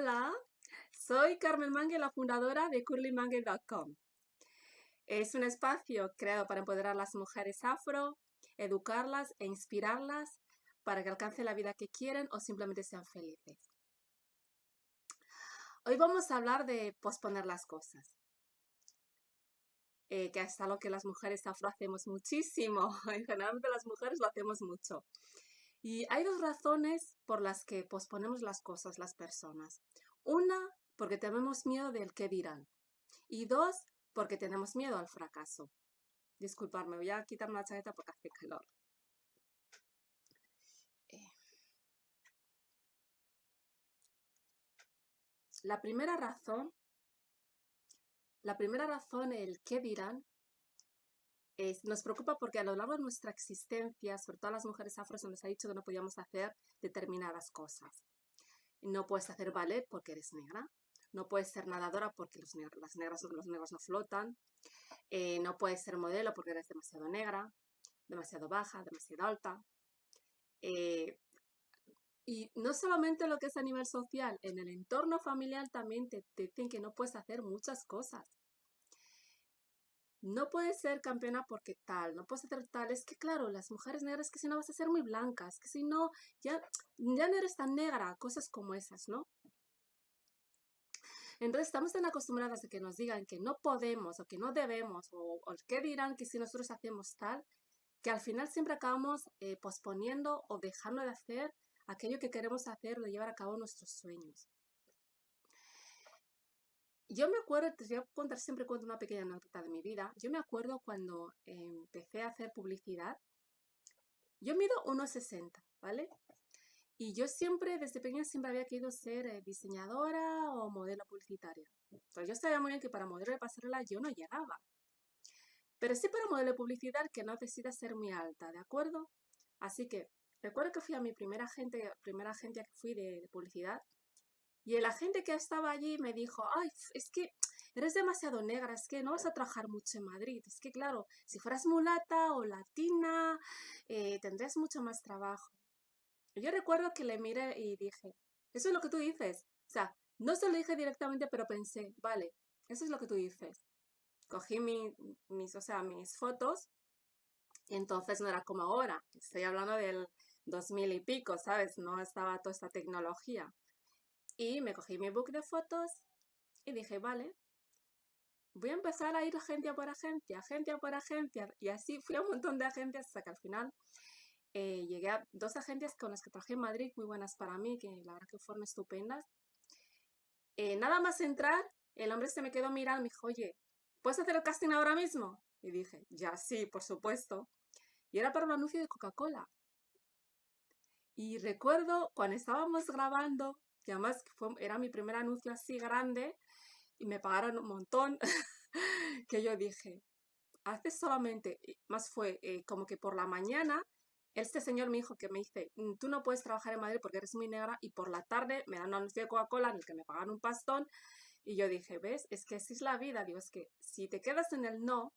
Hola, soy Carmen Mangue, la fundadora de curlymangue.com. Es un espacio creado para empoderar a las mujeres afro, educarlas e inspirarlas para que alcancen la vida que quieren o simplemente sean felices. Hoy vamos a hablar de posponer las cosas. Eh, que es algo que las mujeres afro hacemos muchísimo. Generalmente las mujeres lo hacemos mucho. Y hay dos razones por las que posponemos las cosas las personas. Una, porque tenemos miedo del qué dirán. Y dos, porque tenemos miedo al fracaso. Disculparme, voy a quitarme la chaqueta porque hace calor. Eh. La primera razón, la primera razón, el qué dirán, nos preocupa porque a lo largo de nuestra existencia, sobre todo a las mujeres afro, se nos ha dicho que no podíamos hacer determinadas cosas. No puedes hacer ballet porque eres negra, no puedes ser nadadora porque los, las negras, los negros no flotan, eh, no puedes ser modelo porque eres demasiado negra, demasiado baja, demasiado alta. Eh, y no solamente lo que es a nivel social, en el entorno familiar también te dicen que no puedes hacer muchas cosas no puedes ser campeona porque tal, no puedes hacer tal. Es que claro, las mujeres negras que si no vas a ser muy blancas, que si no, ya, ya no eres tan negra, cosas como esas, ¿no? Entonces estamos tan acostumbradas a que nos digan que no podemos o que no debemos o, o qué dirán que si nosotros hacemos tal, que al final siempre acabamos eh, posponiendo o dejando de hacer aquello que queremos hacer o de llevar a cabo nuestros sueños. Yo me acuerdo, te voy a contar, siempre cuento una pequeña anécdota de mi vida. Yo me acuerdo cuando empecé a hacer publicidad, yo mido 1,60, ¿vale? Y yo siempre, desde pequeña, siempre había querido ser eh, diseñadora o modelo publicitaria. Entonces yo sabía muy bien que para modelo de pasarela yo no llegaba. Pero sí para modelo de publicidad que no necesita ser muy alta, ¿de acuerdo? Así que recuerdo que fui a mi primera agente, primera agencia que fui de publicidad y el agente que estaba allí me dijo, ay, es que eres demasiado negra, es que no vas a trabajar mucho en Madrid. Es que claro, si fueras mulata o latina, eh, tendrías mucho más trabajo. Yo recuerdo que le miré y dije, eso es lo que tú dices. O sea, no se lo dije directamente, pero pensé, vale, eso es lo que tú dices. Cogí mis, o sea, mis fotos y entonces no era como ahora. Estoy hablando del 2000 y pico, ¿sabes? No estaba toda esta tecnología. Y me cogí mi book de fotos y dije, vale, voy a empezar a ir agencia por agencia, agencia por agencia. Y así fui a un montón de agencias hasta que al final eh, llegué a dos agencias con las que trabajé en Madrid, muy buenas para mí, que la verdad que fueron estupendas. Eh, nada más entrar, el hombre se me quedó mirando y me dijo, oye, ¿puedes hacer el casting ahora mismo? Y dije, ya sí, por supuesto. Y era para un anuncio de Coca-Cola. Y recuerdo cuando estábamos grabando, que además era mi primer anuncio así grande y me pagaron un montón, que yo dije, hace solamente, más fue eh, como que por la mañana, este señor me dijo que me dice, mm, tú no puedes trabajar en Madrid porque eres muy negra y por la tarde me dan un anuncio de Coca-Cola en el que me pagan un pastón y yo dije, ¿ves? Es que así es la vida, digo, es que si te quedas en el no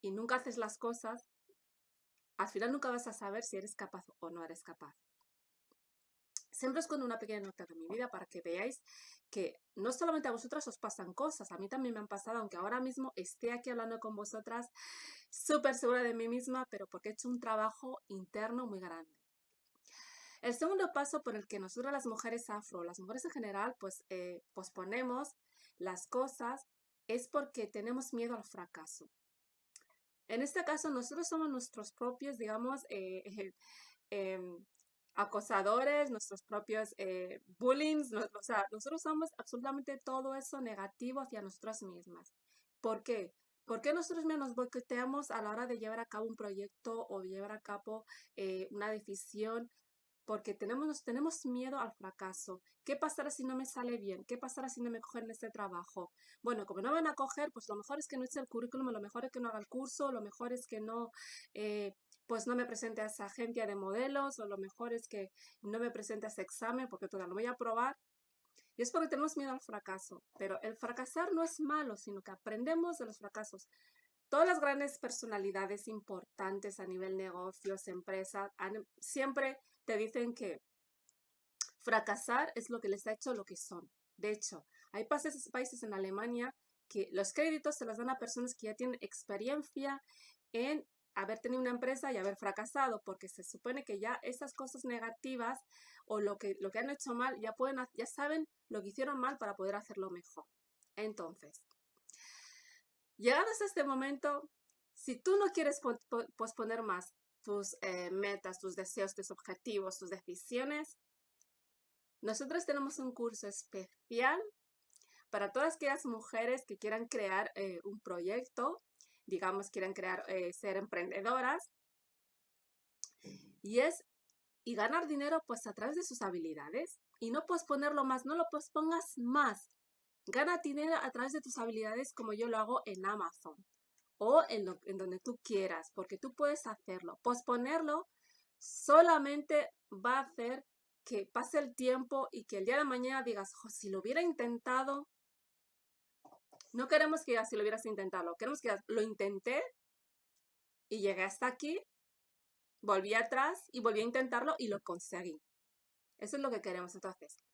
y nunca haces las cosas, al final nunca vas a saber si eres capaz o no eres capaz. Siempre os una pequeña nota de mi vida para que veáis que no solamente a vosotras os pasan cosas, a mí también me han pasado, aunque ahora mismo esté aquí hablando con vosotras súper segura de mí misma, pero porque he hecho un trabajo interno muy grande. El segundo paso por el que nosotros las mujeres afro, las mujeres en general, pues eh, posponemos las cosas es porque tenemos miedo al fracaso. En este caso, nosotros somos nuestros propios, digamos, eh, em, acosadores, nuestros propios eh, bullying, o sea, nosotros somos absolutamente todo eso negativo hacia nosotras mismas. ¿Por qué? ¿Por qué nosotros nos boicoteamos a la hora de llevar a cabo un proyecto o llevar a cabo eh, una decisión? Porque tenemos, tenemos miedo al fracaso. ¿Qué pasará si no me sale bien? ¿Qué pasará si no me cogen este trabajo? Bueno, como no van a coger, pues lo mejor es que no hice el currículum, lo mejor es que no haga el curso, lo mejor es que no eh, pues no me presente a esa agencia de modelos o lo mejor es que no me presente a ese examen porque todavía lo voy a probar. Y es porque tenemos miedo al fracaso. Pero el fracasar no es malo, sino que aprendemos de los fracasos. Todas las grandes personalidades importantes a nivel negocios, empresas, siempre te dicen que fracasar es lo que les ha hecho lo que son. De hecho, hay países, países en Alemania que los créditos se los dan a personas que ya tienen experiencia en haber tenido una empresa y haber fracasado, porque se supone que ya esas cosas negativas o lo que, lo que han hecho mal, ya, pueden, ya saben lo que hicieron mal para poder hacerlo mejor. Entonces, llegados a este momento, si tú no quieres posponer más tus eh, metas, tus deseos, tus objetivos, tus decisiones, nosotros tenemos un curso especial para todas aquellas mujeres que quieran crear eh, un proyecto, digamos, quieran crear, eh, ser emprendedoras, y es, y ganar dinero pues a través de sus habilidades, y no posponerlo más, no lo pospongas más. Gana dinero a través de tus habilidades como yo lo hago en Amazon o en, en donde tú quieras, porque tú puedes hacerlo. Posponerlo solamente va a hacer que pase el tiempo y que el día de mañana digas, si lo hubiera intentado, no queremos que digas si lo hubieras intentado, queremos que lo intenté y llegué hasta aquí, volví atrás y volví a intentarlo y lo conseguí. Eso es lo que queremos. Entonces,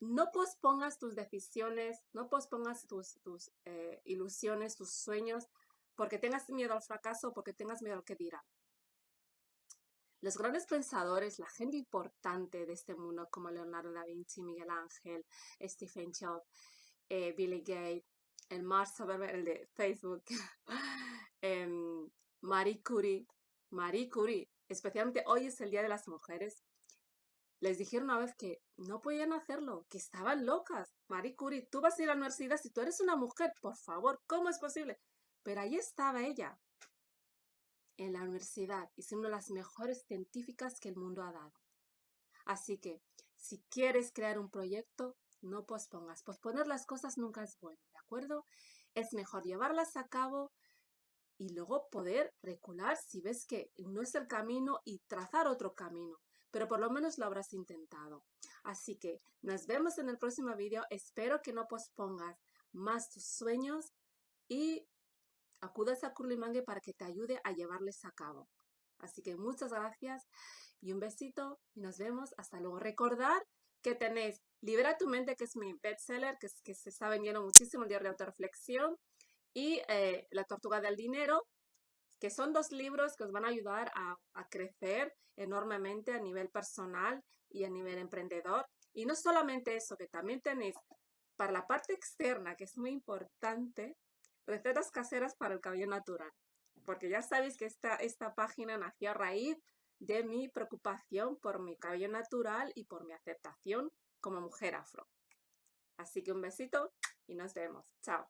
no pospongas tus decisiones, no pospongas tus, tus eh, ilusiones, tus sueños, porque tengas miedo al fracaso, porque tengas miedo al que dirán. Los grandes pensadores, la gente importante de este mundo como Leonardo da Vinci, Miguel Ángel, Stephen Jobs, eh, Billy Gates, el Mark el de Facebook, em, Marie Curie, Marie Curie, especialmente hoy es el Día de las Mujeres, les dijeron una vez que no podían hacerlo, que estaban locas. Marie Curie, tú vas a ir a la universidad si tú eres una mujer, por favor, ¿cómo es posible? Pero ahí estaba ella, en la universidad y siendo una de las mejores científicas que el mundo ha dado. Así que, si quieres crear un proyecto, no pospongas. Posponer las cosas nunca es bueno, ¿de Es mejor llevarlas a cabo y luego poder recular si ves que no es el camino y trazar otro camino. Pero por lo menos lo habrás intentado. Así que nos vemos en el próximo vídeo. Espero que no pospongas más tus sueños y acudas a Curly para que te ayude a llevarles a cabo. Así que muchas gracias y un besito y nos vemos. Hasta luego. Recordar que tenéis Libera tu mente, que es mi bestseller, que, se está vendiendo muchísimo el diario de autorreflexión, y eh, La tortuga del dinero, que son dos libros que os van a ayudar a, a crecer enormemente a nivel personal y a nivel emprendedor. Y no solamente eso, que también tenéis para la parte externa, que es muy importante, recetas caseras para el cabello natural. Porque ya sabéis que esta, esta página nació a raíz de mi preocupación por mi cabello natural y por mi aceptación como mujer afro. Así que un besito y nos vemos. Chao.